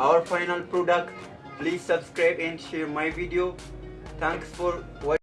our final product. Please subscribe and share my video. Thanks for watching.